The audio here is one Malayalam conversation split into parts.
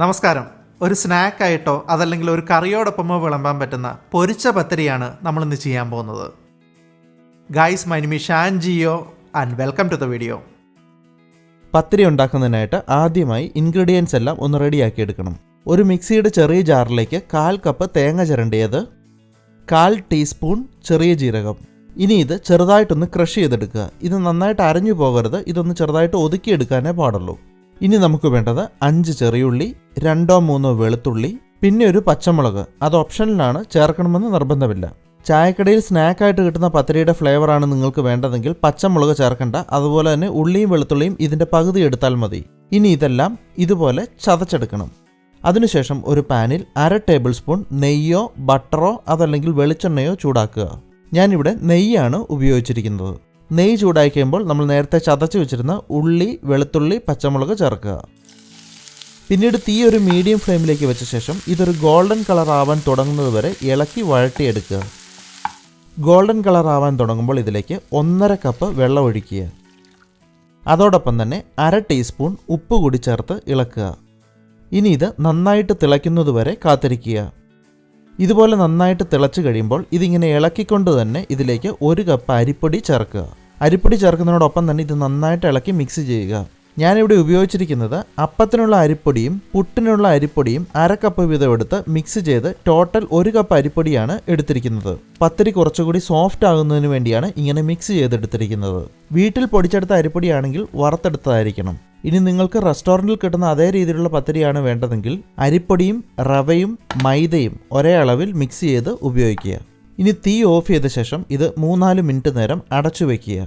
നമസ്കാരം. ഒരു സ്നാക്കായിട്ടോ അതല്ലെങ്കിൽ ഒരു കറിയോടൊപ്പമോ വിളമ്പാൻ പറ്റുന്ന പൊരിച്ച പത്തിരിയാണ് നമ്മൾ ഇന്ന് ചെയ്യാൻ പോകുന്നത്. Guys മൈനിമി Shan Geo and welcome to the video പത്തിരി ഉണ്ടാക്കുന്നതിനായിട്ട് ആദ്യമായി ഇൻഗ്രീഡിയൻസ് എല്ലാം ഒന്ന് റെഡിയാക്കി എടുക്കണം. ഒരു മിക്സിയുടെ ചെറിയ ജാറിലേക്ക് കാൽ കപ്പ് തേങ്ങ ചിരണ്ടിയത് കാൽ ടീസ്പൂൺ ചെറിയ ജീരകം. ഇനി ഇത് ചെറുതായിട്ടൊന്ന് ക്രഷ് ചെയ്തെടുക്കുക. ഇത് നന്നായിട്ട് അരഞ്ഞു പോകരുത്. ഇതൊന്ന് ചെറുതായിട്ട് ഒതുക്കിയെടുക്കാനേ പാടുള്ളൂ. ഇനി നമുക്ക് വേണ്ടത് അഞ്ച് ചെറിയുള്ളി രണ്ടോ മൂന്നോ വെളുത്തുള്ളി പിന്നെ ഒരു പച്ചമുളക്. അത് ഓപ്ഷനിലാണ് ചേർക്കണമെന്ന് നിർബന്ധമില്ല. ചായക്കടയിൽ സ്നാക്കായിട്ട് കിട്ടുന്ന പത്തിരിയുടെ ഫ്ലേവറാണ് നിങ്ങൾക്ക് വേണ്ടതെങ്കിൽ പച്ചമുളക് ചേർക്കണ്ട. അതുപോലെ തന്നെ ഉള്ളിയും വെളുത്തുള്ളിയും ഇതിന്റെ പകുതി എടുത്താൽ മതി. ഇനി ഇതെല്ലാം ഇതുപോലെ ചതച്ചെടുക്കണം. അതിനുശേഷം ഒരു പാനിൽ അര ടേബിൾ സ്പൂൺ നെയ്യോ ബട്ടറോ അതല്ലെങ്കിൽ വെളിച്ചെണ്ണയോ ചൂടാക്കുക. ഞാനിവിടെ നെയ്യാണ് ഉപയോഗിച്ചിരിക്കുന്നത്. നെയ്യ് ചൂടായി കഴിയുമ്പോൾ നമ്മൾ നേരത്തെ ചതച്ച് വെച്ചിരുന്ന ഉള്ളി വെളുത്തുള്ളി പച്ചമുളക് ചേർക്കുക. പിന്നീട് തീ ഒരു മീഡിയം ഫ്ലെയിമിലേക്ക് വെച്ച ശേഷം ഇതൊരു ഗോൾഡൻ കളർ ആവാൻ തുടങ്ങുന്നത് വരെ ഇളക്കി വഴട്ടിയെടുക്കുക ഗോൾഡൻ കളർ ആവാൻ തുടങ്ങുമ്പോൾ ഇതിലേക്ക് ഒന്നര കപ്പ് വെള്ളം ഒഴിക്കുക. അതോടൊപ്പം തന്നെ അര ടീസ്പൂൺ ഉപ്പ് കൂടി ചേർത്ത് ഇളക്കുക. ഇനി ഇത് നന്നായിട്ട് തിളയ്ക്കുന്നത് വരെ കാത്തിരിക്കുക. ഇതുപോലെ നന്നായിട്ട് തിളച്ച് കഴിയുമ്പോൾ ഇതിങ്ങനെ ഇളക്കിക്കൊണ്ട് തന്നെ ഇതിലേക്ക് ഒരു കപ്പ് അരിപ്പൊടി ചേർക്കുക. അരിപ്പൊടി ചേർക്കുന്നതിനോടൊപ്പം തന്നെ ഇത് നന്നായിട്ട് ഇളക്കി മിക്സ് ചെയ്യുക. ഞാനിവിടെ ഉപയോഗിച്ചിരിക്കുന്നത് അപ്പത്തിനുള്ള അരിപ്പൊടിയും പുട്ടിനുള്ള അരിപ്പൊടിയും അര കപ്പ് വീതം എടുത്ത് മിക്സ് ചെയ്ത് ടോട്ടൽ ഒരു കപ്പ് അരിപ്പൊടിയാണ് എടുത്തിരിക്കുന്നത്. പത്തിരി കുറച്ചുകൂടി സോഫ്റ്റ് ആകുന്നതിന് വേണ്ടിയാണ് ഇങ്ങനെ മിക്സ് ചെയ്തെടുത്തിരിക്കുന്നത്. വീട്ടിൽ പൊടിച്ചെടുത്ത അരിപ്പൊടിയാണെങ്കിൽ വറുത്തെടുത്തതായിരിക്കണം. ഇനി നിങ്ങൾക്ക് റെസ്റ്റോറന്റിൽ കിട്ടുന്ന അതേ രീതിയിലുള്ള പത്തിരിയാണ് വേണ്ടതെങ്കിൽ അരിപ്പൊടിയും റവയും മൈദയും ഒരേ അളവിൽ മിക്സ് ചെയ്ത് ഉപയോഗിക്കുക. ഇനി തീ ഓഫ് ചെയ്ത ശേഷം ഇത് മൂന്നാൽ മിനിറ്റ് നേരം അടച്ചു വയ്ക്കുക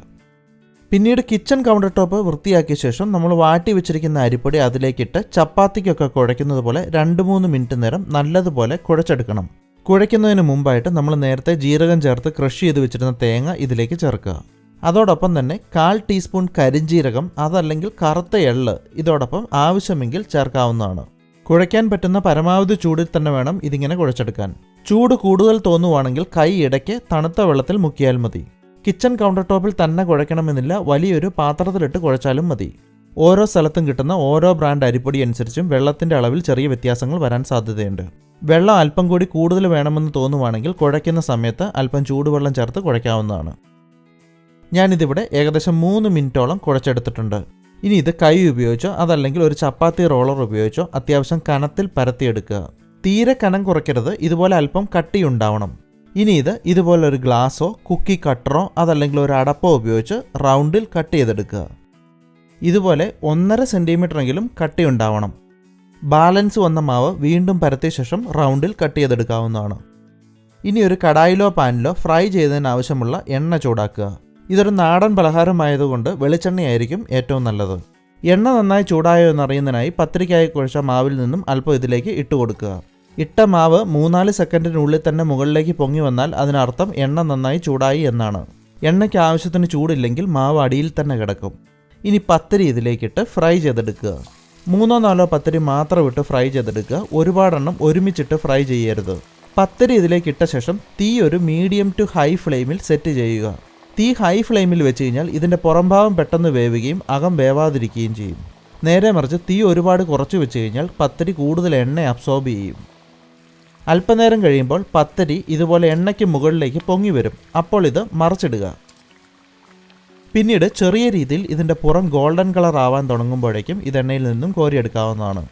പിന്നീട് കിച്ചൺ കൗണ്ടർ ടോപ്പ് വൃത്തിയാക്കിയ ശേഷം നമ്മൾ വാട്ടി വെച്ചിരിക്കുന്ന അരിപ്പൊടി അതിലേക്കിട്ട് ചപ്പാത്തിക്കൊക്കെ കുഴയ്ക്കുന്നത് പോലെ രണ്ട് മൂന്ന് മിനിറ്റ് നേരം നല്ലതുപോലെ കുഴച്ചെടുക്കണം. കുഴയ്ക്കുന്നതിന് മുമ്പായിട്ട് നമ്മൾ നേരത്തെ ജീരകം ചേർത്ത് ക്രഷ് ചെയ്ത് വെച്ചിരുന്ന തേങ്ങ ഇതിലേക്ക് ചേർക്കുക. അതോടൊപ്പം തന്നെ കാൽ ടീസ്പൂൺ കരിഞ്ജീരകം അതല്ലെങ്കിൽ കറുത്ത എള്ള് ഇതോടൊപ്പം ആവശ്യമെങ്കിൽ ചേർക്കാവുന്നതാണ്. കുഴയ്ക്കാൻ പറ്റുന്ന പരമാവധി ചൂടിൽ തന്നെ വേണം ഇതിങ്ങനെ കുഴച്ചെടുക്കാൻ. ചൂട് കൂടുതൽ തോന്നുവാണെങ്കിൽ കൈ ഇടയ്ക്ക് തണുത്ത വെള്ളത്തിൽ മുക്കിയാൽ മതി. കിച്ചൺ കൗണ്ടർ ടോപ്പിൽ തന്നെ കുഴയ്ക്കണമെന്നില്ല. വലിയൊരു പാത്രത്തിലിട്ട് കുഴച്ചാലും മതി. ഓരോ സ്ഥലത്തും കിട്ടുന്ന ഓരോ ബ്രാൻഡ് അരിപ്പൊടി അനുസരിച്ചും വെള്ളത്തിന്റെ അളവിൽ ചെറിയ വ്യത്യാസങ്ങൾ വരാൻ സാധ്യതയുണ്ട്. വെള്ളം അല്പം കൂടി കൂടുതൽ വേണമെന്ന് തോന്നുവാണെങ്കിൽ കുഴയ്ക്കുന്ന സമയത്ത് അല്പം ചൂടുവെള്ളം ചേർത്ത് കുഴയ്ക്കാവുന്നതാണ്. ഞാനിതിവിടെ ഏകദേശം മൂന്ന് മിനിറ്റോളം കുഴച്ചെടുത്തിട്ടുണ്ട്. ഇനി ഇത് കൈ ഉപയോഗിച്ചോ അതല്ലെങ്കിൽ ഒരു ചപ്പാത്തി റോളർ ഉപയോഗിച്ചോ അത്യാവശ്യം കനത്തിൽ പരത്തിയെടുക്കുക. തീരെ കനം കുറയ്ക്കരുത് ഇതുപോലെ അല്പം കട്ടിയുണ്ടാവണം. ഇനി ഇത് ഇതുപോലെ ഒരു ഗ്ലാസ്സോ കുക്കി കട്ടറോ അതല്ലെങ്കിൽ ഒരു അടപ്പോ ഉപയോഗിച്ച് റൗണ്ടിൽ കട്ട് ചെയ്തെടുക്കുക. ഇതുപോലെ ഒന്നര സെന്റിമീറ്ററെങ്കിലും കട്ടിയുണ്ടാവണം. ബാലൻസ് വന്ന മാവ് വീണ്ടും പരത്തിയ ശേഷം റൗണ്ടിൽ കട്ട് ചെയ്തെടുക്കാവുന്നതാണ്. ഇനി ഒരു കടായിലോ പാനിലോ ഫ്രൈ ചെയ്തതിന് ആവശ്യമുള്ള എണ്ണ ചൂടാക്കുക. ഇതൊരു നാടൻ പലഹാരമായതുകൊണ്ട് വെളിച്ചെണ്ണയായിരിക്കും ഏറ്റവും നല്ലത്. എണ്ണ നന്നായി ചൂടായോ എന്നറിയുന്നതിനായി പത്രിക്കായി കുഴച്ച മാവിൽ നിന്നും അല്പം ഇതിലേക്ക് ഇട്ട് കൊടുക്കുക ഇട്ട മാവ് മൂന്നാൽ സെക്കൻഡിനുള്ളിൽ തന്നെ മുകളിലേക്ക് പൊങ്ങി വന്നാൽ അതിനർത്ഥം എണ്ണ നന്നായി ചൂടായി എന്നാണ്. എണ്ണയ്ക്ക് ആവശ്യത്തിന് ചൂടില്ലെങ്കിൽ മാവ് അടിയിൽ തന്നെ കിടക്കും. ഇനി പത്തിരി ഇതിലേക്കിട്ട് ഫ്രൈ ചെയ്തെടുക്കുക. മൂന്നോ നാലോ പത്തിരി മാത്രം ഇട്ട് ഫ്രൈ ചെയ്തെടുക്കുക. ഒരുപാടെണ്ണം ഒരുമിച്ചിട്ട് ഫ്രൈ ചെയ്യരുത്. പത്തിരി ഇതിലേക്ക് ഇട്ട ശേഷം തീ ഒരു മീഡിയം ടു ഹൈ ഫ്ലെയിമിൽ സെറ്റ് ചെയ്യുക. തീ ഹൈ ഫ്ലെയിമിൽ വെച്ച് കഴിഞ്ഞാൽ ഇതിന്റെ പുറംഭാവം പെട്ടെന്ന് വേവുകയും അകം വേവാതിരിക്കുകയും ചെയ്യും. നേരെ മറിച്ച് തീ ഒരുപാട് കുറച്ച് വെച്ച് കഴിഞ്ഞാൽ പത്തിരി കൂടുതൽ എണ്ണ അബ്സോർബ് ചെയ്യും. അല്പനേരം കഴിയുമ്പോൾ പത്തരി ഇതുപോലെ എണ്ണയ്ക്ക് മുകളിലേക്ക് പൊങ്ങി വരും. അപ്പോൾ ഇത് മറച്ചിടുക. പിന്നീട് ചെറിയ രീതിയിൽ ഇതിന്റെ പുറം ഗോൾഡൻ കളർ ആവാൻ തുടങ്ങുമ്പോഴേക്കും ഇത് എണ്ണയിൽ നിന്നും കോരിയെടുക്കാവുന്നതാണ്.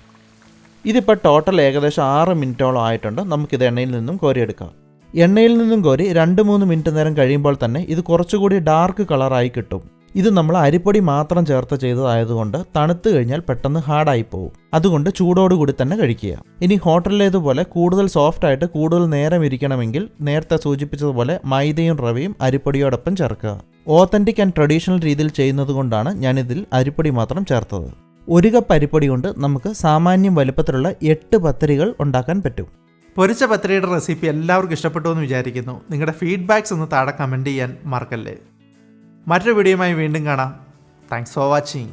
ഇതിപ്പോൾ ടോട്ടൽ ഏകദേശം ആറ് മിനിറ്റോളം ആയിട്ടുണ്ട്. നമുക്കിത് എണ്ണയിൽ നിന്നും കോരിയെടുക്കാം. എണ്ണയിൽ നിന്നും കോരി രണ്ട് മൂന്ന് മിനിറ്റ് നേരം കഴിയുമ്പോൾ തന്നെ ഇത് കുറച്ചുകൂടി ഡാർക്ക് കളറായി കിട്ടും. ഇത് നമ്മൾ അരിപ്പൊടി മാത്രം ചേർത്ത് ചെയ്തതായതുകൊണ്ട് തണുത്തു കഴിഞ്ഞാൽ പെട്ടെന്ന് ഹാർഡായി പോകും അതുകൊണ്ട് ചൂടോടുകൂടി തന്നെ കഴിക്കുക. ഇനി ഹോട്ടലിലേതുപോലെ കൂടുതൽ സോഫ്റ്റ് ആയിട്ട് കൂടുതൽ നേരം ഇരിക്കണമെങ്കിൽ നേരത്തെ സൂചിപ്പിച്ചതുപോലെ മൈദയും റവയും അരിപ്പൊടിയോടൊപ്പം ചേർക്കുക. ഓത്തന്റിക് ആൻഡ് ട്രഡീഷണൽ രീതിയിൽ ചെയ്യുന്നത് കൊണ്ടാണ് ഞാനിതിൽ അരിപ്പൊടി മാത്രം ചേർത്തത്. ഒരു കപ്പ് അരിപ്പൊടി കൊണ്ട് നമുക്ക് സാമാന്യം വലുപ്പത്തിലുള്ള എട്ട് പത്തരികൾ ഉണ്ടാക്കാൻ പറ്റും. പൊരിച്ച പത്തിരിയുടെ റെസിപ്പി എല്ലാവർക്കും ഇഷ്ടപ്പെട്ടു എന്ന് വിചാരിക്കുന്നു. നിങ്ങളുടെ ഫീഡ്ബാക്സ് ഒന്ന് താഴെ കമന്റ് ചെയ്യാൻ മറക്കല്ലേ. മറ്റൊരു വീഡിയോയുമായി വീണ്ടും കാണാം. Thanks for watching